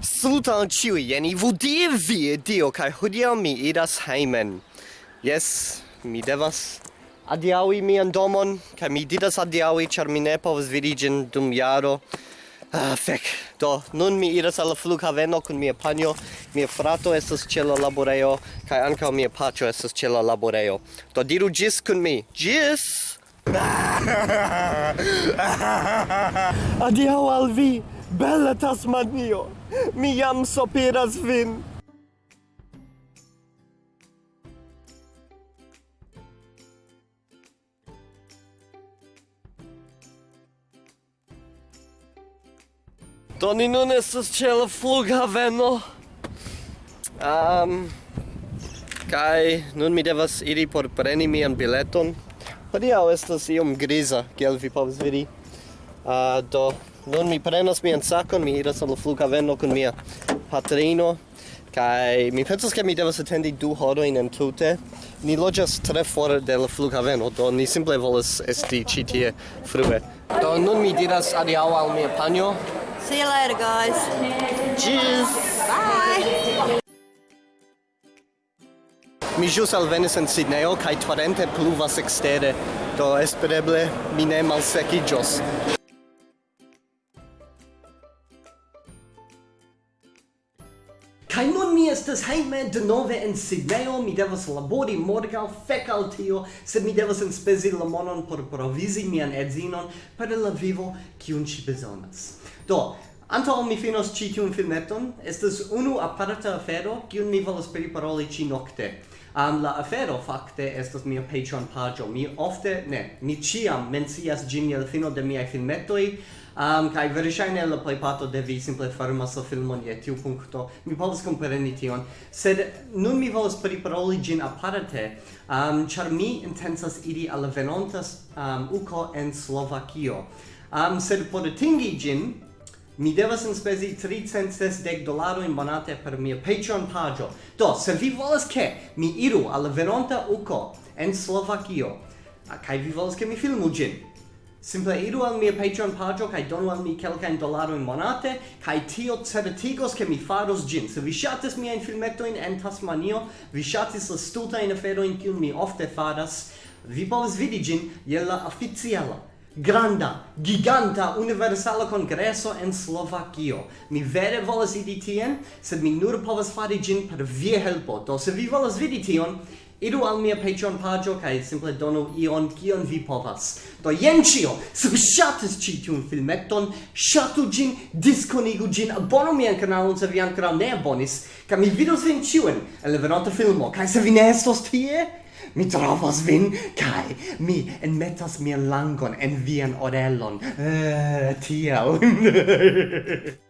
Saluton ciui, jeni vudie vie dio, kai hodiau mi idas heimen. Yes, mi devas adiaui mian domon, kai mi didas adiaui, char mi ne povas virigin dum jaro. Ah, fec. Do, nun mi iras alla flughaveno kun mia panjo, mia frato estas ĉe la laboreo, kai ankaŭ mia paĉo estas ĉe la laboreo. Do diru ĝis kun mi. Ĝis! Adiaŭ al vi! Bella Tasmanio, mi jam sopiras vin. Do ni nun estas ĉe la flughaveno. Um, kaj nun mi devas iri por preni mian bileton. Hodiaŭ estas iom griza, kiel vi povas vidi. Uh, do nun mi prenas mian sakon, mi iras al flughaveno kun mia patrino kai mi pensas ke mi devas atendi du horojn entute. Ni loĝas tre for de la flughaveno, do ni simple volas esti ĉi tie frue. Do nun mi diras adiaŭ al mia panjo. See you later, guys. Cheers. Bye. Mi ĵus alvenis en Sidnejo kaj torente pluvas ekstere, do espereble mi ne malsekiĝos. Kai nun mi estas hejme denove en Sidneo mi devas labori morgaŭ fek al tio, sed mi devas enspezi la monon por provizi mian edzinon per la vivo kiun ŝi bezonas. Do, Antaŭ mi finos ĉi tiun filmeton, estas unu aparta afero kiun mi volas priparoli ĉi nokte. Um, la afero fakte estas mia Patreon paĝo. Mi ofte, ne, mi ĉiam mencias ĝin je la fino de miaj filmetoj, um, kai verŝajne la plejparto devi simple fermas la filmon je tiu punkto mi povas kompreni tion. Sed nun mi volas priparoli ĝin aparte. Um, ĉar mi intencas iri al la venonta um, uko en Slovakio. Um, sed por atingi ĝin mi devas enspezi 360 dolaro in monate per mia Patreon pagio. Do, se vi volas ke mi iru al venonta uco en Slovakio, kai vi volas ke mi filmu gin, Simple iru al mia Patreon pagio kai donu al mi kelkajn dolarojn monate kai tio certigos ke mi faros ĝin. Se vi ŝatis miajn filmetojn en Tasmanio, vi ŝatis la stultajn aferojn kiun mi ofte faras, vi povas vidi ĝin je la oficiala granda, giganta, universala congresso en Slovakio. Mi vere volas idi tien, sed mi nur povas fari gin per via helpo. Do se vi volas vidi tion, Idu al mia Patreon pagio kai simple donu ion kion vi povas. Do jen cio! Se vi shatis ci tiun filmeton, shatu gin, diskonigu gin, abonu mian kanalon se vi ancora ne abonis, kaj mi vidos vin ciuen en venota filmo. kai se vi ne estos tie, mi trovos vin kai mi enmetas mian langon en vian orelon eh tiel